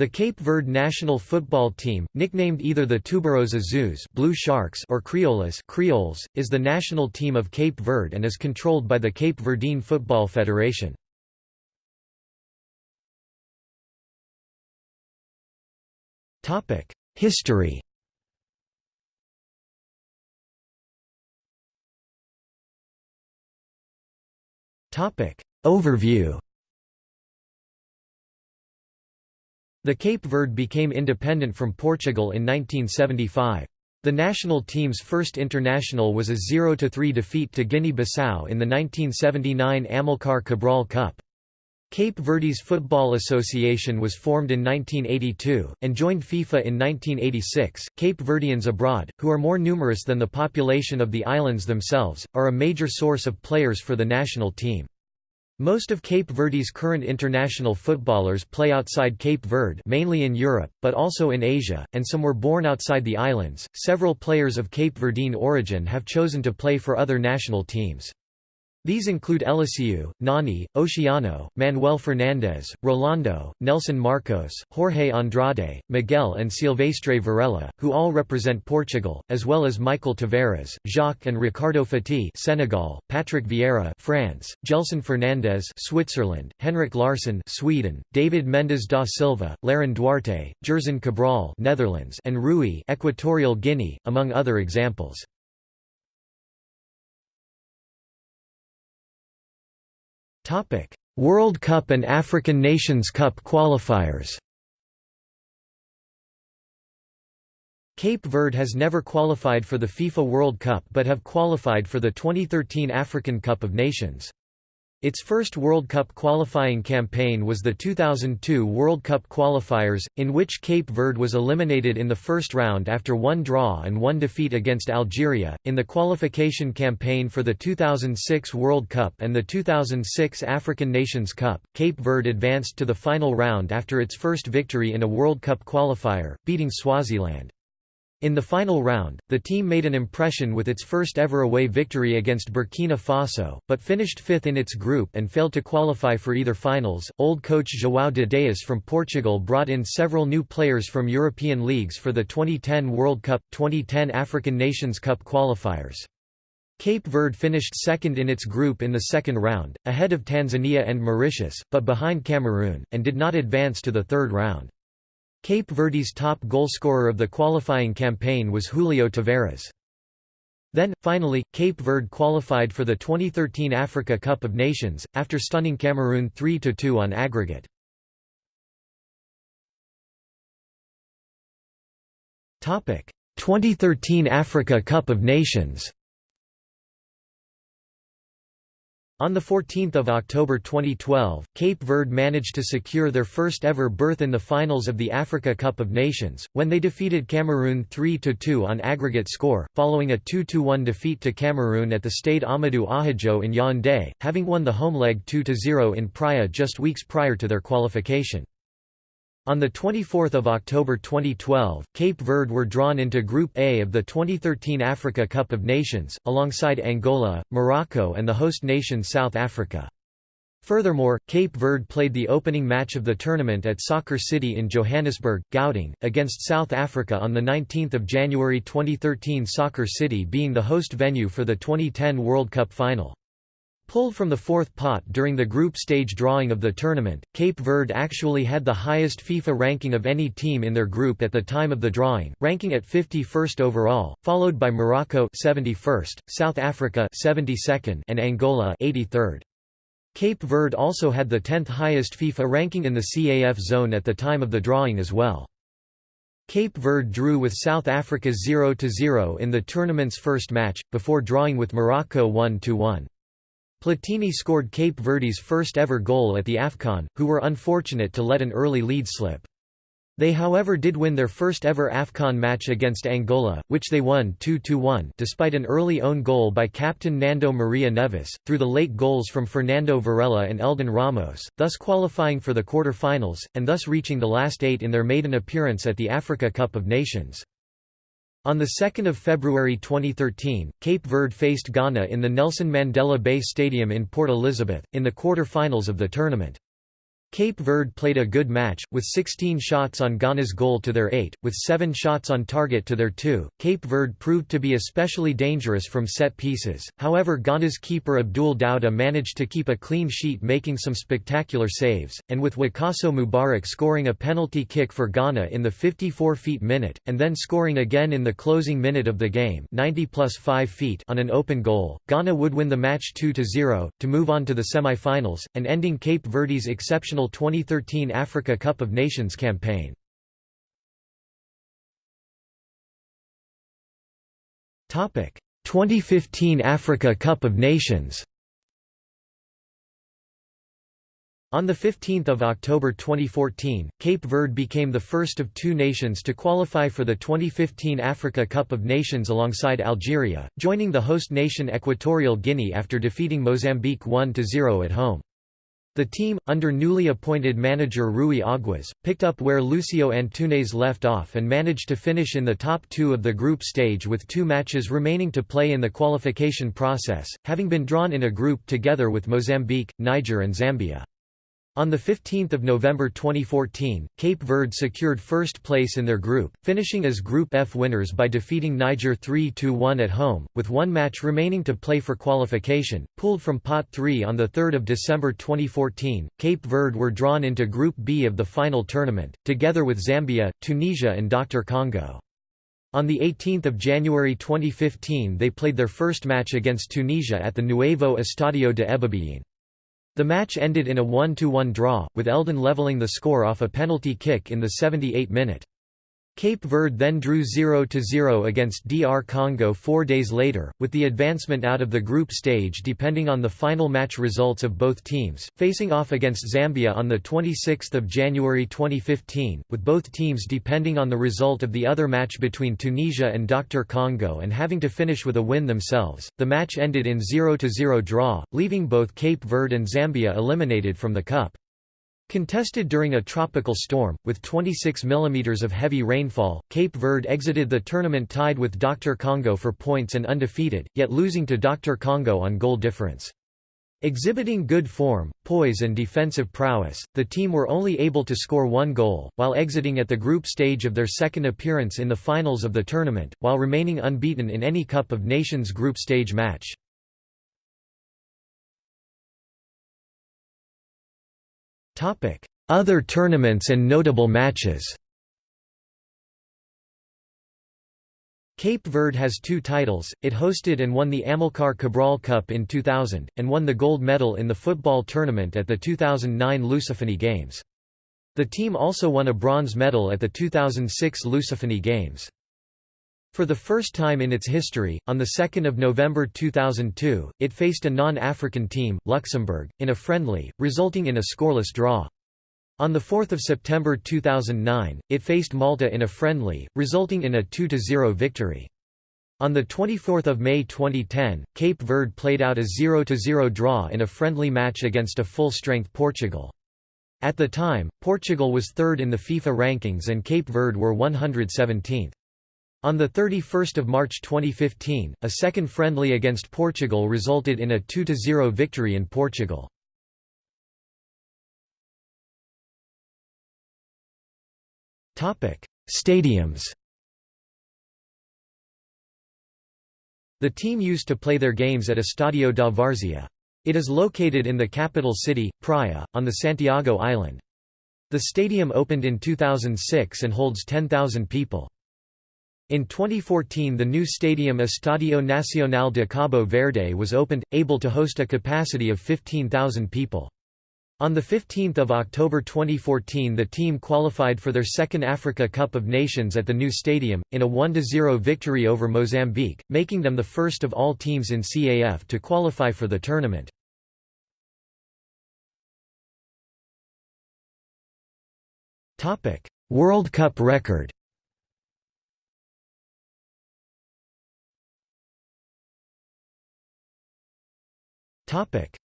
The Cape Verde national football team, nicknamed either the Tubarões Azuis Blue Sharks or Crioulas Creoles, is the national team of Cape Verde and is controlled by the Cape Verdean Football Federation. History Overview The Cape Verde became independent from Portugal in 1975. The national team's first international was a 0–3 defeat to Guinea-Bissau in the 1979 Amilcar Cabral Cup. Cape Verde's Football Association was formed in 1982, and joined FIFA in 1986. Cape Verdeans abroad, who are more numerous than the population of the islands themselves, are a major source of players for the national team. Most of Cape Verde's current international footballers play outside Cape Verde, mainly in Europe, but also in Asia, and some were born outside the islands. Several players of Cape Verdean origin have chosen to play for other national teams. These include Eliseu, Nani, Oceano, Manuel Fernandes, Rolando, Nelson Marcos, Jorge Andrade, Miguel and Silvestre Varela, who all represent Portugal, as well as Michael Tavares, Jacques and Ricardo Faty Senegal, Patrick Vieira France, Gelson Fernandes Switzerland, Henrik Larsson Sweden, David Mendes da Silva, Lerin Duarte, Gerson Cabral Netherlands and Rui Equatorial Guinea, among other examples. World Cup and African Nations Cup qualifiers Cape Verde has never qualified for the FIFA World Cup but have qualified for the 2013 African Cup of Nations. Its first World Cup qualifying campaign was the 2002 World Cup qualifiers, in which Cape Verde was eliminated in the first round after one draw and one defeat against Algeria. In the qualification campaign for the 2006 World Cup and the 2006 African Nations Cup, Cape Verde advanced to the final round after its first victory in a World Cup qualifier, beating Swaziland. In the final round, the team made an impression with its first ever away victory against Burkina Faso, but finished fifth in its group and failed to qualify for either finals. Old coach João de Deus from Portugal brought in several new players from European leagues for the 2010 World Cup 2010 African Nations Cup qualifiers. Cape Verde finished second in its group in the second round, ahead of Tanzania and Mauritius, but behind Cameroon, and did not advance to the third round. Cape Verde's top goalscorer of the qualifying campaign was Julio Tavares. Then, finally, Cape Verde qualified for the 2013 Africa Cup of Nations, after stunning Cameroon 3–2 on aggregate. Topic: 2013 Africa Cup of Nations. On 14 October 2012, Cape Verde managed to secure their first ever berth in the finals of the Africa Cup of Nations, when they defeated Cameroon 3–2 on aggregate score, following a 2–1 defeat to Cameroon at the Stade Ahmadou Ahidjo in Yaoundé, having won the home leg 2–0 in Praia just weeks prior to their qualification. On 24 October 2012, Cape Verde were drawn into Group A of the 2013 Africa Cup of Nations, alongside Angola, Morocco and the host nation South Africa. Furthermore, Cape Verde played the opening match of the tournament at Soccer City in Johannesburg, Gauteng, against South Africa on 19 January 2013 Soccer City being the host venue for the 2010 World Cup final. Pulled from the fourth pot during the group stage drawing of the tournament, Cape Verde actually had the highest FIFA ranking of any team in their group at the time of the drawing, ranking at 51st overall, followed by Morocco 71st, South Africa 72nd, and Angola 83rd. Cape Verde also had the 10th highest FIFA ranking in the CAF zone at the time of the drawing as well. Cape Verde drew with South Africa 0–0 in the tournament's first match, before drawing with Morocco 1–1. Platini scored Cape Verde's first ever goal at the AFCON, who were unfortunate to let an early lead slip. They however did win their first ever AFCON match against Angola, which they won 2–1 despite an early own goal by captain Nando Maria Neves, through the late goals from Fernando Varela and Heldon Ramos, thus qualifying for the quarter-finals, and thus reaching the last eight in their maiden appearance at the Africa Cup of Nations. On 2 February 2013, Cape Verde faced Ghana in the Nelson Mandela Bay Stadium in Port Elizabeth, in the quarter-finals of the tournament. Cape Verde played a good match, with 16 shots on Ghana's goal to their 8, with 7 shots on target to their 2. Cape Verde proved to be especially dangerous from set pieces, however Ghana's keeper Abdul Dauda managed to keep a clean sheet making some spectacular saves, and with Wakaso Mubarak scoring a penalty kick for Ghana in the 54 feet minute, and then scoring again in the closing minute of the game 90 plus 5 feet on an open goal, Ghana would win the match 2–0, to move on to the semi-finals, and ending Cape Verde's exceptional 2013 Africa Cup of Nations campaign. Topic: 2015 Africa Cup of Nations. On 15 October 2014, Cape Verde became the first of two nations to qualify for the 2015 Africa Cup of Nations alongside Algeria, joining the host nation Equatorial Guinea after defeating Mozambique 1–0 at home. The team, under newly appointed manager Rui Aguas, picked up where Lucio Antunes left off and managed to finish in the top two of the group stage with two matches remaining to play in the qualification process, having been drawn in a group together with Mozambique, Niger and Zambia. On 15 November 2014, Cape Verde secured first place in their group, finishing as Group F winners by defeating Niger 3–1 at home, with one match remaining to play for qualification. Pooled from Pot 3 on 3 December 2014, Cape Verde were drawn into Group B of the final tournament, together with Zambia, Tunisia and Dr. Congo. On 18 January 2015 they played their first match against Tunisia at the Nuevo Estadio de Ebibeyin. The match ended in a 1–1 draw, with Heldon leveling the score off a penalty kick in the 78th minute. Cape Verde then drew 0–0 against DR Congo four days later, with the advancement out of the group stage depending on the final match results of both teams, facing off against Zambia on 26 January 2015, with both teams depending on the result of the other match between Tunisia and Dr. Congo and having to finish with a win themselves. The match ended in 0–0 draw, leaving both Cape Verde and Zambia eliminated from the Cup. Contested during a tropical storm, with 26 mm of heavy rainfall, Cape Verde exited the tournament tied with Dr. Congo for points and undefeated, yet losing to Dr. Congo on goal difference. Exhibiting good form, poise and defensive prowess, the team were only able to score one goal, while exiting at the group stage of their second appearance in the finals of the tournament, while remaining unbeaten in any Cup of Nations group stage match. Other tournaments and notable matches Cape Verde has two titles, it hosted and won the Amilcar Cabral Cup in 2000, and won the gold medal in the football tournament at the 2009 Lusophony Games. The team also won a bronze medal at the 2006 Lusophony Games. For the first time in its history, on 2 November 2002, it faced a non-African team, Luxembourg, in a friendly, resulting in a scoreless draw. On 4 September 2009, it faced Malta in a friendly, resulting in a 2–0 victory. On 24 May 2010, Cape Verde played out a 0–0 draw in a friendly match against a full-strength Portugal. At the time, Portugal was third in the FIFA rankings and Cape Verde were 117th. On 31 March 2015, a second friendly against Portugal resulted in a 2–0 victory in Portugal. Stadiums The team used to play their games at Estadio da Várzea. It is located in the capital city, Praia, on the Santiago Island. The stadium opened in 2006 and holds 10,000 people. In 2014 the new stadium Estadio Nacional de Cabo Verde was opened, able to host a capacity of 15,000 people. On 15 October 2014 the team qualified for their second Africa Cup of Nations at the new stadium, in a 1–0 victory over Mozambique, making them the first of all teams in CAF to qualify for the tournament. World Cup record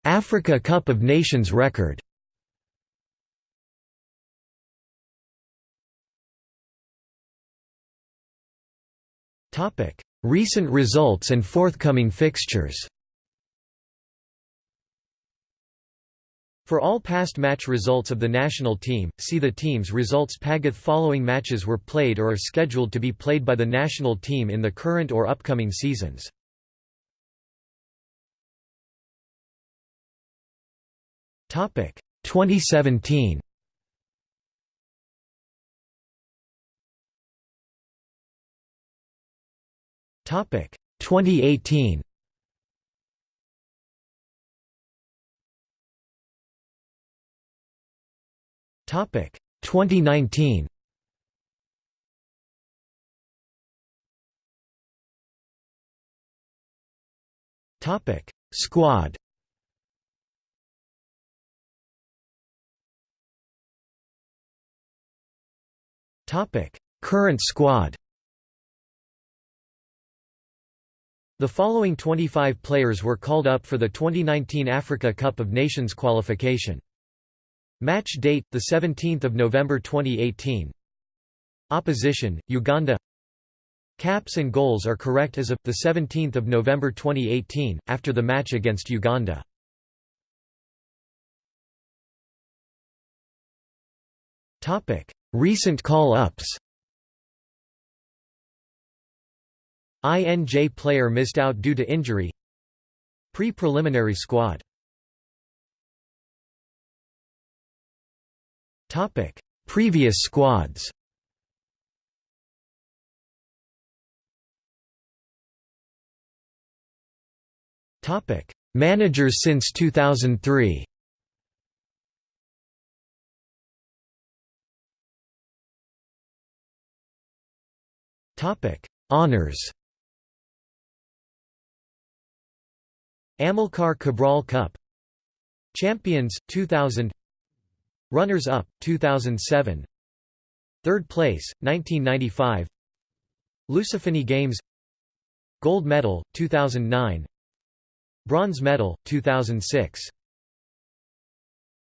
Africa Cup of Nations record Recent results and forthcoming fixtures For all past match results of the national team, see the team's results Pagath following matches were played or are scheduled to be played by the national team in the current or upcoming seasons. Topic 2017 Topic 2018 Topic 2019 Topic Squad Current squad The following 25 players were called up for the 2019 Africa Cup of Nations qualification. Match date the 17th of November 2018. Opposition: Uganda. Caps and goals are correct as of the 17th of November 2018 after the match against Uganda. Topic: Recent call-ups. INJ player missed out due to injury. Pre-preliminary squad Previous squads. Topic: Managers since 2003. Honors. Amilcar Cabral Cup. Champions 2000 Runners-up, 2007 Third place, 1995 Lusophony Games. Gold medal, 2009 Bronze medal, 2006